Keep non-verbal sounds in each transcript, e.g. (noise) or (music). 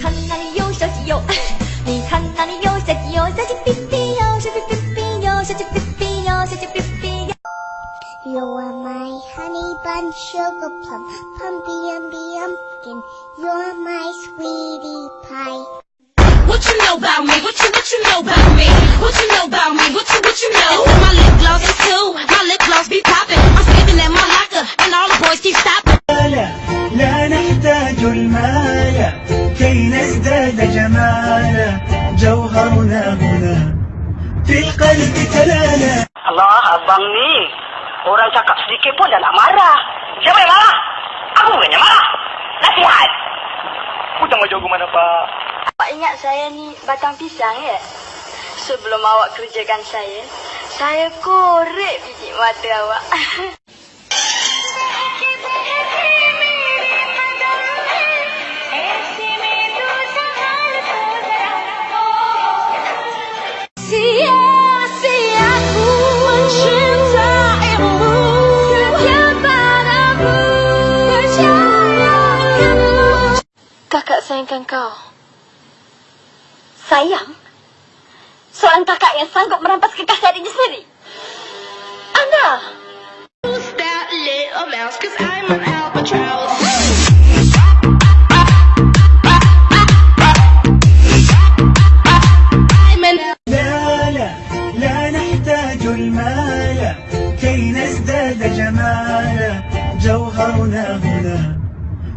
看那里有小鸡哟，你看那里有小鸡哟，小鸡哔哔哟，小鸡哔哔哟，小鸡哔哔哟，小鸡哔哔哟。 You are my honey bun, sugar plum, pumpy umby umpkin. You're my sweetie pie. What you know about me? What you what you know about me? What you know about me? What you what you know? Allah, abang ni. Orang cakap sedikit pun dah nak marah. Siapa yang marah? Aku bukannya marah. Nasihat. Aku tanggungjawab mana, Pak? Awak ingat saya ni batang pisang ya? Sebelum awak kerjakan saya, saya korek biji mata awak. (laughs) Kakak sayangkan kau. Sayang? Seorang kakak yang sanggup merampas kekasih adiknya sendiri? Anda? Who's that little mouse? Cause I'm an albatross. I'm an لا لا لا نحتاج المال كي نزداد جمالا جوهرنا هنا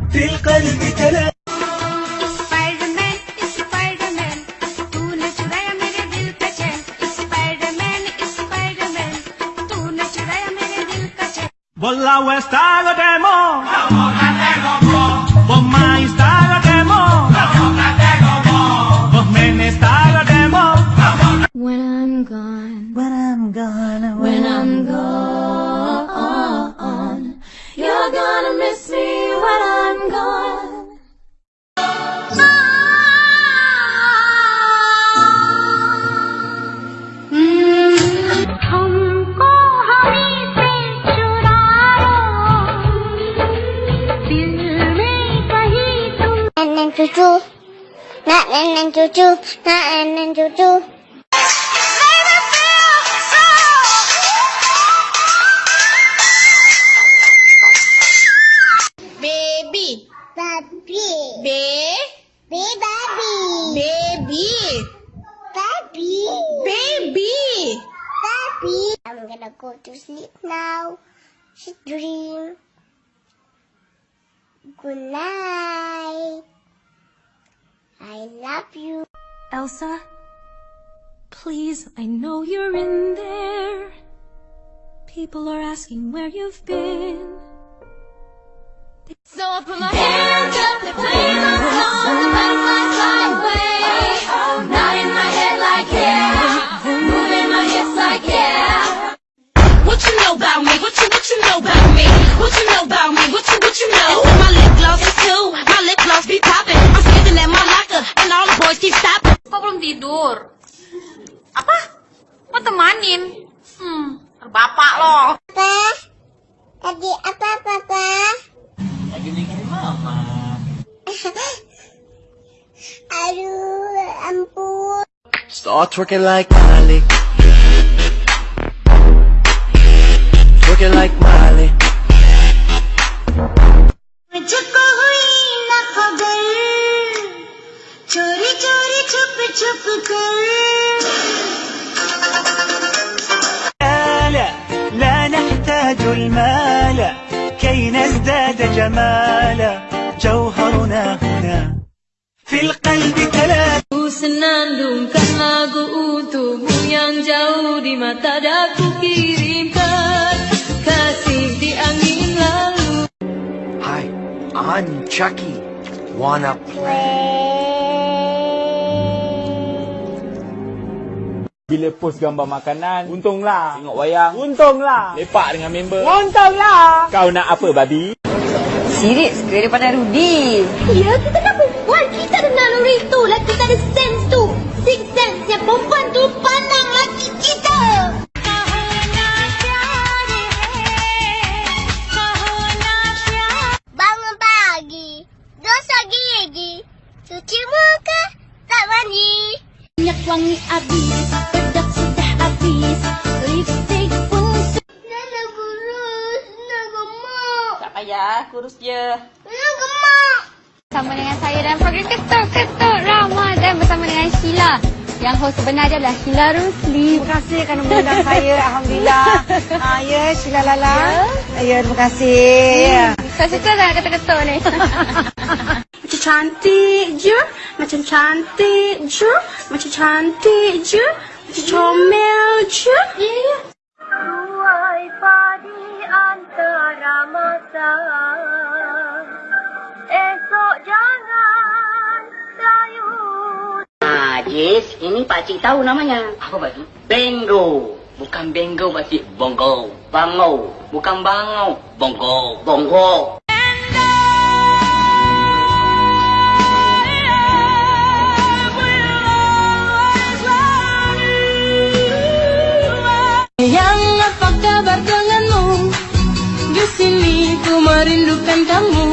في القلب تلالا Well, I west demo. and choo. Not and choo. Not and choo Baby. Baby. Baby. Baby. Baby. Baby. I'm gonna go to sleep now. She dream. Good night. I love you. Elsa Please, I know you're in there People are asking where you've been So I put my hands up to play my song The butterflies fly away Nodding my head like yeah Moving my hips like yeah What you know about me? What you what you know about me? What you know about me? Aduh, ampun. Start twerking like Miley. Twerking like Miley. मुझको हुई न खबर चोरी चोरी छुप छुप कर لا لا لا نحتاج المال كي نزداد جمالا جوهرنا هنا في القلب تلالا Ku senandungkan lagu untukmu yang jauh di mata daku kirimkan kasih di angin lalu. Hi, I'm Chucky. Wanna play? Bila post gambar makanan, untunglah. Tengok wayang, untunglah. Lepak dengan member, untunglah. Kau nak apa, babi? Sirik sekali daripada Rudy. Ya, kita kan perempuan. Kita ada naluri tu. Lah kita ada. Six Yang perempuan tu pandang laki kita. Bangun pagi. Dosa gigi. Cuci muka, tak mandi. Minyak wangi habis, bedak sudah habis, lipstick pun Nana kurus, Nana gemuk. Tak payah, kurus je. Nana gemuk. Bersama dengan saya dalam program Ketuk-Ketuk Ramadan bersama dengan Sheila. Yang host sebenar dia adalah Sheila Rusli. Terima kasih kerana mengundang saya. (laughs) Alhamdulillah. Ha, ya, Sheila Lala. Ya, terima kasih. Saya suka sangat ketuk-ketuk ni. (laughs) Macam cantik je, macam cantik je, macam cantik je, macam comel je. Tuai padi antara masa. Jis, ini pakcik tahu namanya. Apa pakcik? Bengo. Bukan bengo pakcik, bongo. Bango. Bukan bango, bongo. Bongo. Yang apa kabar denganmu? Di sini ku merindukan kamu.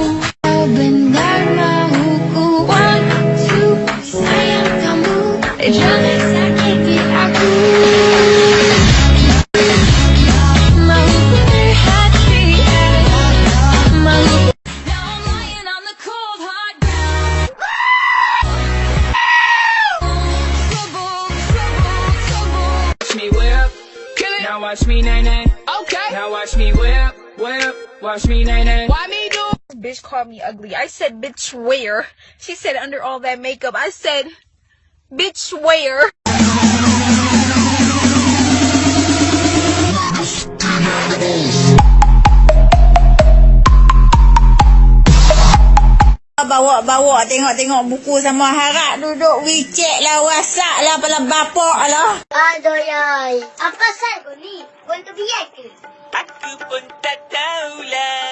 Watch me nay nay. Okay. Now watch me whip, whip. Watch me nay nay. Why me do? Bitch called me ugly. I said, bitch, where? She said, under all that makeup. I said, bitch, where? Bawa-bawa tengok-tengok buku sama harap duduk WeChat lah, WhatsApp lah, apalah bapak lah. Aduh, yai. Apa sal kau ni? Kau tu biar ke? Aku pun tak tahulah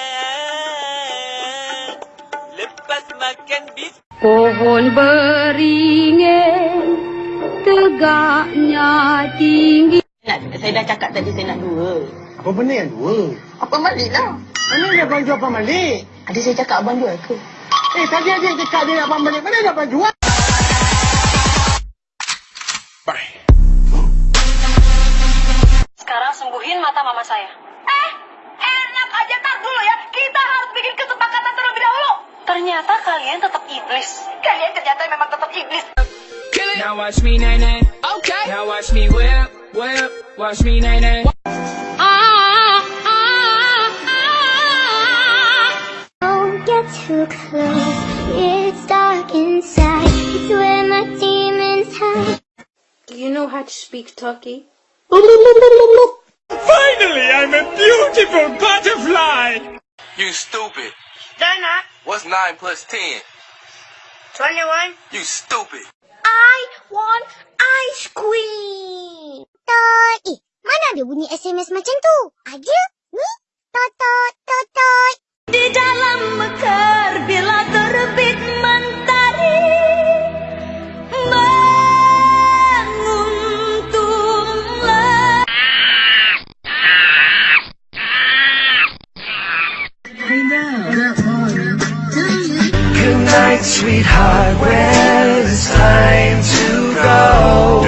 Lepas makan bis Pohon beringin tegaknya tinggi. Saya dah cakap tadi saya nak dua. Apa benda yang dua? Apa balik lah? Mana ada abang jual abang balik? Ada saya cakap abang jual ke? Eh, dia nak abang balik. Mana ada abang jual? Sekarang sembuhin mata mama saya. Eh, enak aja tak dulu ya. Kita harus bikin kesepakatan terlebih dahulu. Ternyata kalian tetap iblis. Kalian ternyata memang tetap iblis. Now watch me nay nay. Okay. Now watch me whip, whip. Watch me nay nay. Too close. It's dark inside. It's where my demons hide. Do you know how to speak Turkey? Finally, I'm a beautiful butterfly! You stupid. Dana, What's 9 plus 10? 21. You stupid. I want ice cream. Tot. Eh, mana ada bunyi SMS macam tu? Ada? Ni? Totot, totot. Di dalam mekar bila terbit mentari Menguntumlah Good night, sweetheart. Well, it's time to go.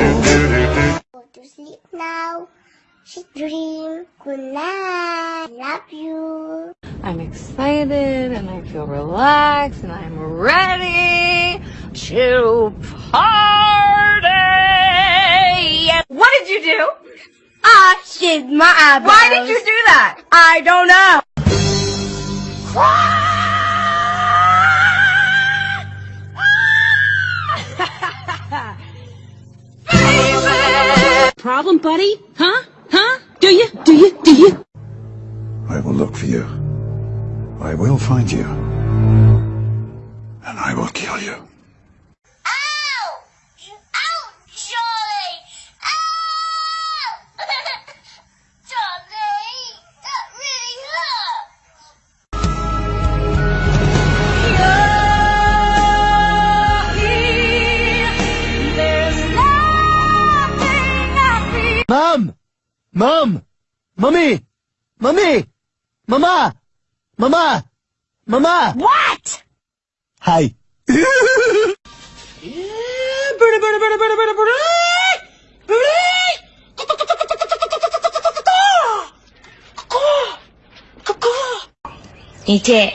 Go to sleep now. Sweet dream. Good night. Love you. I'm excited and I feel relaxed and I'm ready to party. What did you do? Ah, I shaved my eyebrows. Why did you do that? I don't know. (laughs) Problem, buddy? Huh? Huh? Do you? Do you? Do you? I will look for you. I will find you. And I will kill you. Ouch! Ouch, Charlie! Ow! (laughs) Charlie, that really hurt. Mom! Mom! Mummy! Mummy! Mama! Mama! Mama! What? Hi. Encik, cik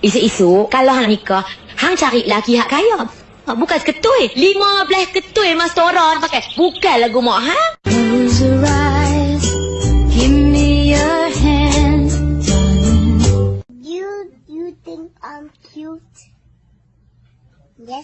Isu-isu Kalau hang nikah Hang cari lelaki hak kaya Bukan seketul Lima belah ketul Mas Toron pakai Bukan lagu mak hang